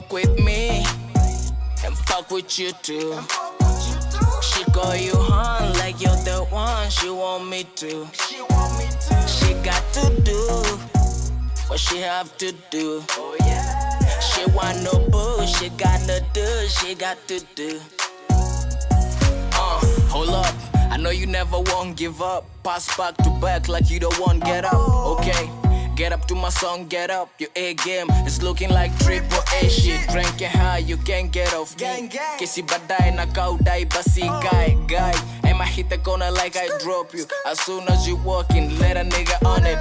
fuck with me and fuck with you too. She call you hon like you're the one she want me to. She got to do what she have to do. She want no bullshit, she got no do, she got to do. Uh, hold up. I know you never won't give up. Pass back to back like you don't want get up. Okay. Get up to my song, get up. Your A game is looking like triple A shit. Drinking high, you can't get off me. Kissy badai na kaudai basi guy, guy. And my hit the corner like I drop you? As soon as you walk in, let a nigga on it.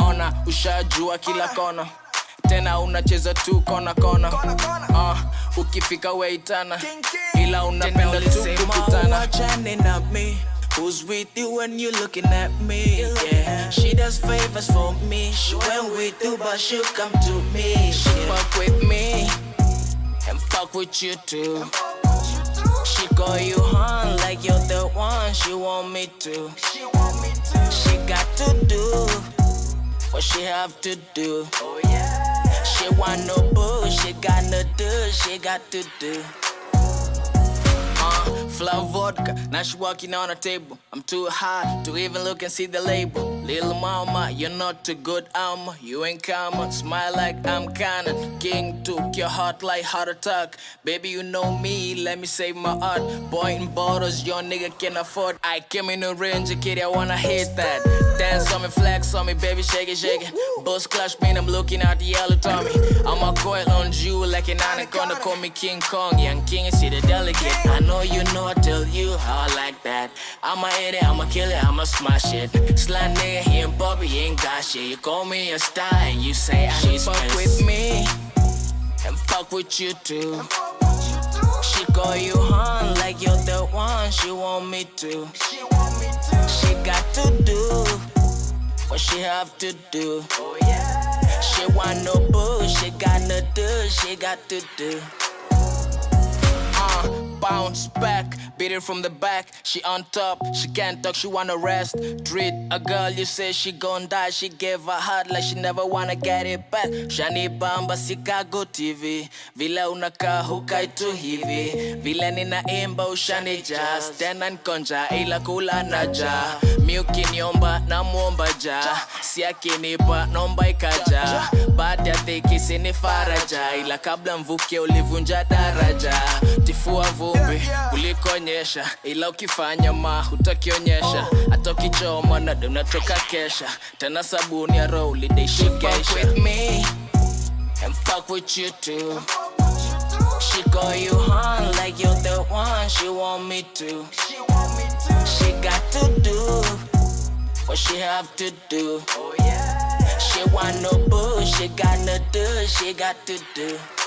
Ona, ushajua kila kona. Tena unacheza tu kona kona. Uh, ukifika weitana. Ila unapenda tu kukutana. wachane na me. Who's with you when you looking at me? Yeah, she does favors for me. She went with you, but she'll come to me. She fuck with me and fuck with you too. She call you hon like you're the one she want me to. She got to do what she have to do. She want no bull, she got no do, she got to do. Flow vodka, now she walking on a table. I'm too high to even look and see the label. Little mama, you're not too good armor. You ain't common, smile like I'm canon. King took your heart like heart attack. Baby, you know me, let me save my art. Boy in bottles, your nigga can afford. I came in the range, kid, I wanna hit that. Dance on me, flex on me, baby, shake it, shake it. Bust clash, man, I'm looking at the yellow Tommy. I'm a coil you like an anaconda, call me King Kong. Young King, see the delegate. I know you know, I tell you how I like that. I'ma hit it, I'ma kill it, I'ma smash it. Sly nigga, he ain't Bobby, he ain't got shit. You call me a star and you say I need fuck with me and fuck with you too. She call you hon like you're the one she want me to. She got to do what she have to do. Oh, she want no bullshit, do, she got to do. Uh, bounce back, beat it from the back. She on top, she can't talk, she wanna rest. Treat a girl, you say she gon' die. She gave her heart like she never wanna get it back. Shani bamba Chicago TV, vile unakaa hukai tu hivi, vile ninaimba ushani jazz. Tena nkonja ila kula na ja, mi ukiniomba namwomba ja, si akinipa nomba ikaja. Baada ya ni faraja, ila kabla mvuke ulivunja daraja. Tifua vumbi kulikonyesha, ila ukifanya ma hutakionyesha. Hata ukichoma na dona toka kesha, tena sabuni ya roho ulideishikesha. Fuck with me and fuck with you too. She call you hon like you're the one she want me to. She got to do what she have to do. She want no bullshit, got no do, she got to do.